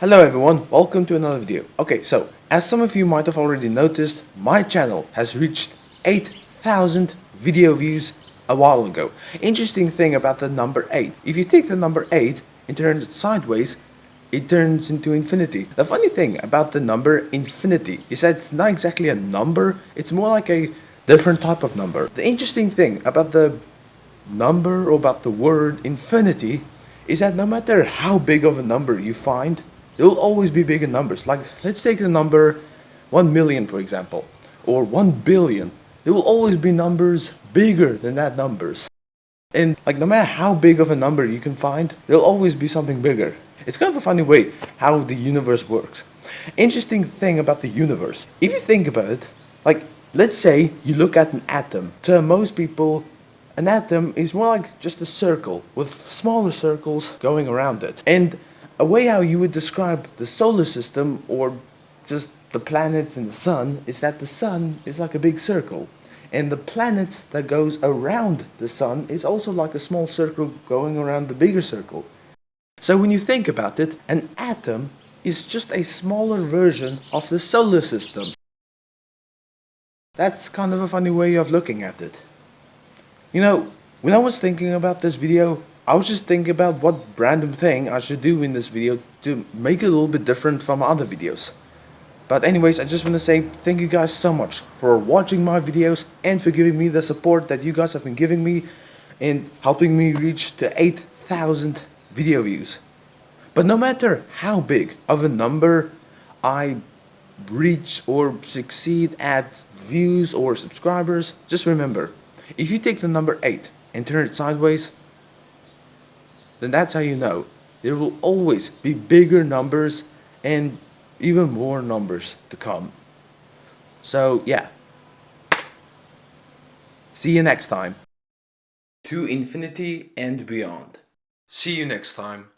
Hello everyone, welcome to another video. Okay, so as some of you might have already noticed, my channel has reached 8,000 video views a while ago. Interesting thing about the number 8, if you take the number 8 and turn it sideways, it turns into infinity. The funny thing about the number infinity is that it's not exactly a number, it's more like a different type of number. The interesting thing about the number or about the word infinity is that no matter how big of a number you find, there will always be bigger numbers. Like, let's take the number 1 million, for example, or 1 billion. There will always be numbers bigger than that numbers. And like, no matter how big of a number you can find, there'll always be something bigger. It's kind of a funny way how the universe works. Interesting thing about the universe. If you think about it, like, let's say you look at an atom. To most people, an atom is more like just a circle with smaller circles going around it. And a way how you would describe the solar system or just the planets and the sun is that the sun is like a big circle and the planet that goes around the sun is also like a small circle going around the bigger circle. So when you think about it, an atom is just a smaller version of the solar system. That's kind of a funny way of looking at it. You know, when I was thinking about this video, I was just thinking about what random thing I should do in this video to make it a little bit different from other videos. But anyways, I just want to say thank you guys so much for watching my videos and for giving me the support that you guys have been giving me and helping me reach the 8,000 video views. But no matter how big of a number I reach or succeed at views or subscribers, just remember, if you take the number 8 and turn it sideways, then that's how you know there will always be bigger numbers and even more numbers to come. So yeah, see you next time. To infinity and beyond. See you next time.